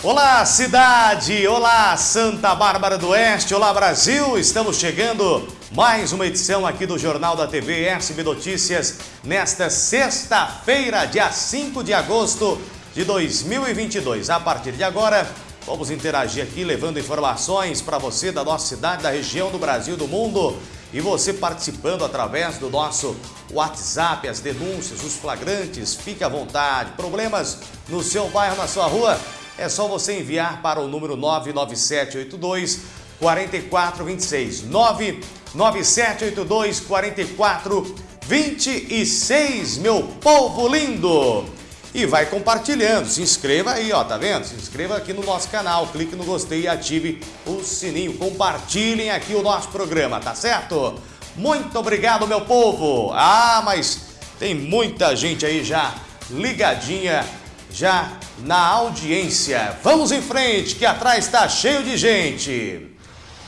Olá cidade, olá Santa Bárbara do Oeste, olá Brasil, estamos chegando mais uma edição aqui do Jornal da TV SB Notícias nesta sexta-feira, dia 5 de agosto de 2022. A partir de agora, vamos interagir aqui levando informações para você da nossa cidade, da região do Brasil, do mundo e você participando através do nosso WhatsApp, as denúncias, os flagrantes, fique à vontade. Problemas no seu bairro, na sua rua? É só você enviar para o número 99782 4426. 99782 4426, meu povo lindo! E vai compartilhando, se inscreva aí, ó, tá vendo? Se inscreva aqui no nosso canal, clique no gostei e ative o sininho. Compartilhem aqui o nosso programa, tá certo? Muito obrigado, meu povo! Ah, mas tem muita gente aí já ligadinha já na audiência. Vamos em frente, que atrás está cheio de gente.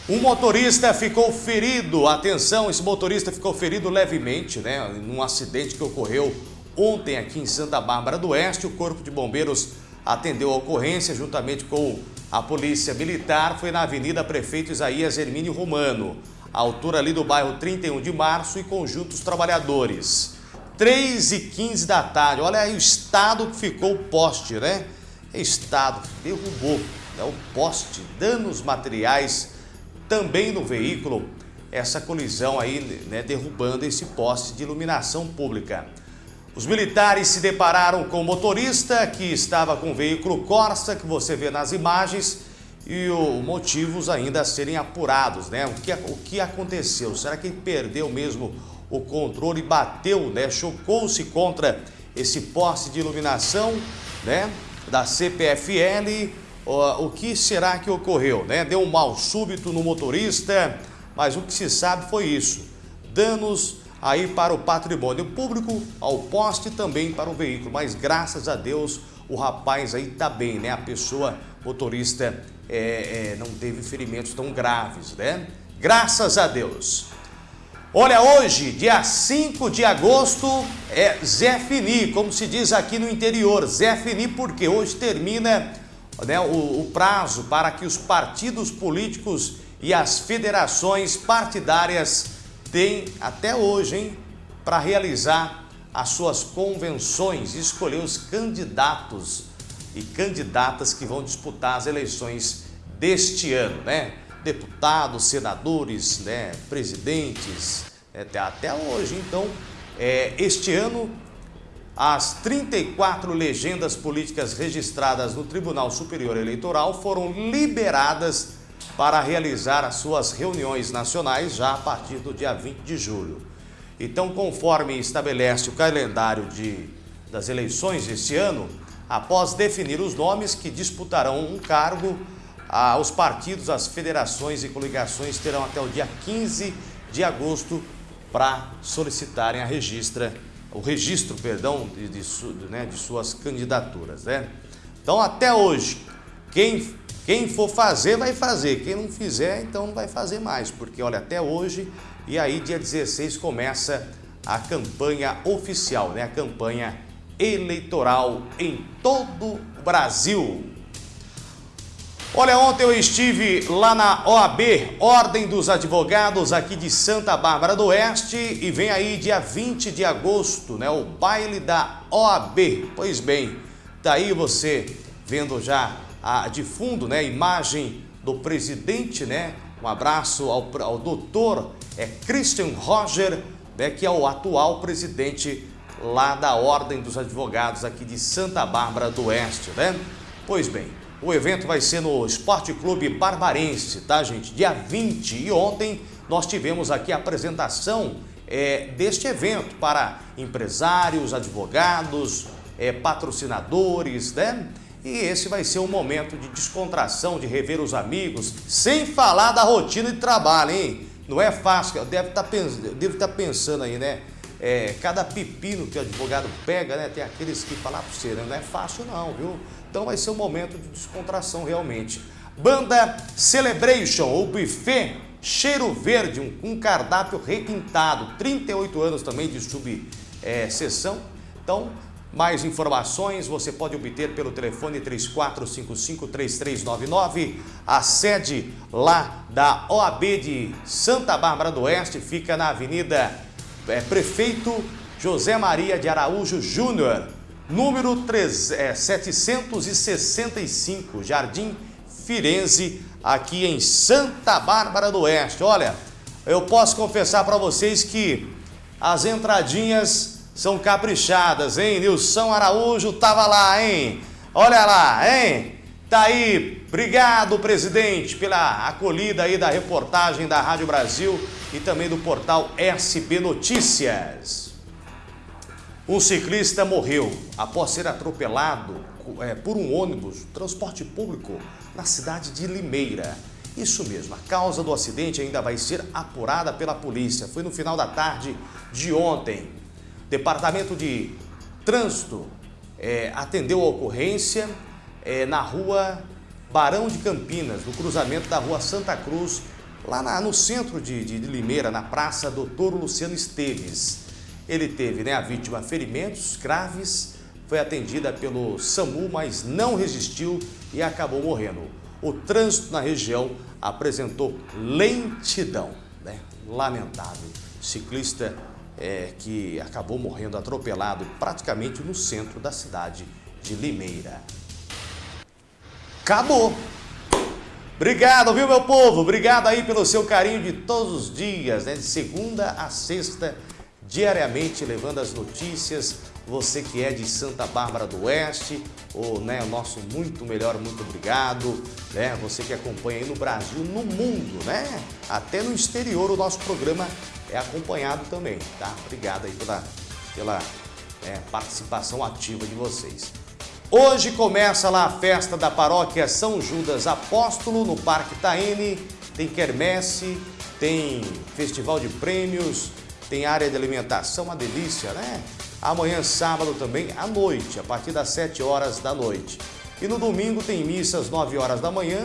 Um motorista ficou ferido, atenção, esse motorista ficou ferido levemente, né, num acidente que ocorreu ontem aqui em Santa Bárbara do Oeste. O Corpo de Bombeiros atendeu a ocorrência juntamente com a Polícia Militar, foi na Avenida Prefeito Isaías Hermínio Romano, altura ali do bairro 31 de Março e conjuntos trabalhadores. 3 e 15 da tarde. Olha aí o estado que ficou o poste, né? Estado derrubou né? o poste, danos materiais também no veículo. Essa colisão aí, né? derrubando esse poste de iluminação pública. Os militares se depararam com o motorista que estava com o veículo Corsa, que você vê nas imagens, e os motivos ainda a serem apurados, né? O que, o que aconteceu? Será que ele perdeu mesmo o controle bateu, né, chocou-se contra esse poste de iluminação, né, da CPFL. O, que será que ocorreu, né? Deu um mal súbito no motorista, mas o que se sabe foi isso. Danos aí para o patrimônio público, ao poste e também para o veículo, mas graças a Deus o rapaz aí tá bem, né? A pessoa motorista é, é, não teve ferimentos tão graves, né? Graças a Deus. Olha, hoje, dia 5 de agosto, é Zé Fini, como se diz aqui no interior. Zé Fini porque hoje termina né, o, o prazo para que os partidos políticos e as federações partidárias têm até hoje, hein, para realizar as suas convenções e escolher os candidatos e candidatas que vão disputar as eleições deste ano, né? Deputados, senadores, né, presidentes, né, até hoje. Então, é, este ano, as 34 legendas políticas registradas no Tribunal Superior Eleitoral foram liberadas para realizar as suas reuniões nacionais já a partir do dia 20 de julho. Então, conforme estabelece o calendário de, das eleições este ano, após definir os nomes que disputarão um cargo ah, os partidos, as federações e coligações terão até o dia 15 de agosto para solicitarem a registra, o registro perdão, de, de, né, de suas candidaturas. Né? Então, até hoje, quem, quem for fazer, vai fazer. Quem não fizer, então não vai fazer mais. Porque, olha, até hoje, e aí dia 16 começa a campanha oficial, né? a campanha eleitoral em todo o Brasil. Olha, ontem eu estive lá na OAB, Ordem dos Advogados, aqui de Santa Bárbara do Oeste, e vem aí dia 20 de agosto, né, o baile da OAB. Pois bem, daí tá você vendo já a, de fundo, né, a imagem do presidente, né, um abraço ao, ao doutor é, Christian Roger, né, que é o atual presidente lá da Ordem dos Advogados aqui de Santa Bárbara do Oeste, né? Pois bem, o evento vai ser no Esporte Clube Barbarense, tá, gente? Dia 20. E ontem nós tivemos aqui a apresentação é, deste evento para empresários, advogados, é, patrocinadores, né? E esse vai ser um momento de descontração, de rever os amigos, sem falar da rotina de trabalho, hein? Não é fácil, deve tá estar tá pensando aí, né? É, cada pepino que o advogado pega, né? Tem aqueles que falar para você? Não é fácil não, viu? Então vai ser um momento de descontração realmente. Banda Celebration, ou buffet Cheiro Verde, um, um cardápio requintado, 38 anos também de subseção. É, então, Mais informações você pode obter pelo telefone 3455-3399. A sede lá da OAB de Santa Bárbara do Oeste fica na Avenida é, Prefeito José Maria de Araújo Júnior, número 3, é, 765, Jardim Firenze, aqui em Santa Bárbara do Oeste. Olha, eu posso confessar para vocês que as entradinhas são caprichadas, hein? Nilson Araújo tava lá, hein? Olha lá, hein? Tá aí, obrigado presidente pela acolhida aí da reportagem da Rádio Brasil e também do portal SB Notícias. Um ciclista morreu após ser atropelado é, por um ônibus, transporte público, na cidade de Limeira. Isso mesmo, a causa do acidente ainda vai ser apurada pela polícia. Foi no final da tarde de ontem. Departamento de Trânsito é, atendeu a ocorrência é, na rua Barão de Campinas, no cruzamento da rua Santa Cruz, lá na, no centro de, de, de, Limeira, na Praça Doutor Luciano Esteves. Ele teve né, a vítima ferimentos graves, foi atendida pelo SAMU, mas não resistiu e acabou morrendo. O trânsito na região apresentou lentidão, né? lamentável. ciclista é, que acabou morrendo atropelado praticamente no centro da cidade de Limeira. Acabou! Obrigado, viu, meu povo? Obrigado aí pelo seu carinho de todos os dias, né? de segunda a sexta, diariamente levando as notícias. Você que é de Santa Bárbara do Oeste, o, né, o nosso muito melhor, muito obrigado. Né? Você que acompanha aí no Brasil, no mundo, né? Até no exterior o nosso programa é acompanhado também, tá? Obrigado aí pela, pela é, participação ativa de vocês. Hoje começa lá a festa da paróquia São Judas Apóstolo no Parque Taene. Tem quermesse, tem festival de prêmios, tem área de alimentação, uma delícia, né? Amanhã, sábado também, à noite, a partir das 7 horas da noite. E no domingo tem missa às 9 horas da manhã,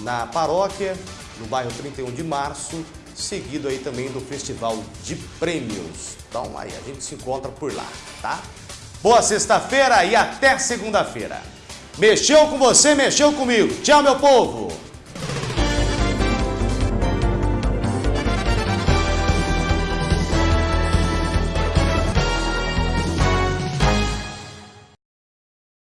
na paróquia, no bairro 31 de março, seguido aí também do Festival de Prêmios. Então aí a gente se encontra por lá, tá? Boa sexta-feira e até segunda-feira. Mexeu com você, mexeu comigo. Tchau, meu povo!